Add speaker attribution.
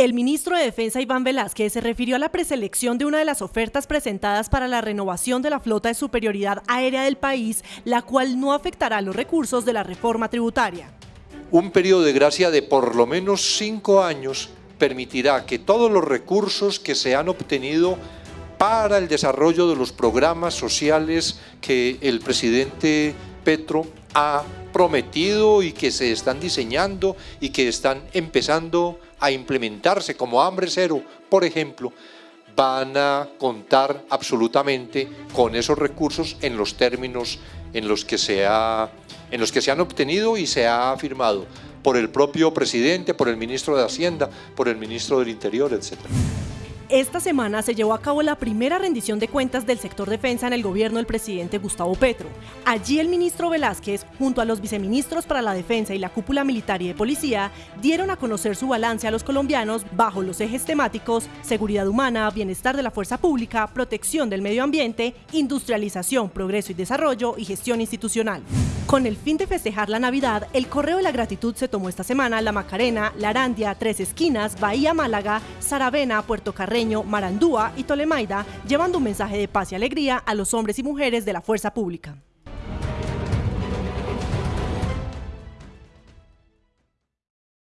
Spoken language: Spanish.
Speaker 1: El ministro de Defensa Iván Velázquez se refirió a la preselección de una de las ofertas presentadas para la renovación de la flota de superioridad aérea del país, la cual no afectará los recursos de la reforma tributaria.
Speaker 2: Un periodo de gracia de por lo menos cinco años permitirá que todos los recursos que se han obtenido para el desarrollo de los programas sociales que el presidente Petro ha prometido y que se están diseñando y que están empezando a implementarse como hambre cero, por ejemplo, van a contar absolutamente con esos recursos en los términos en los que se, ha, en los que se han obtenido y se ha firmado por el propio presidente, por el ministro de Hacienda, por el ministro del Interior, etcétera.
Speaker 1: Esta semana se llevó a cabo la primera rendición de cuentas del sector defensa en el gobierno del presidente Gustavo Petro. Allí el ministro Velázquez, junto a los viceministros para la defensa y la cúpula militar y de policía, dieron a conocer su balance a los colombianos bajo los ejes temáticos seguridad humana, bienestar de la fuerza pública, protección del medio ambiente, industrialización, progreso y desarrollo y gestión institucional. Con el fin de festejar la Navidad, el Correo de la Gratitud se tomó esta semana La Macarena, La Arandia, Tres Esquinas, Bahía Málaga, Saravena, Puerto Carreño, Marandúa y Tolemaida, llevando un mensaje de paz y alegría a los hombres y mujeres de la fuerza pública.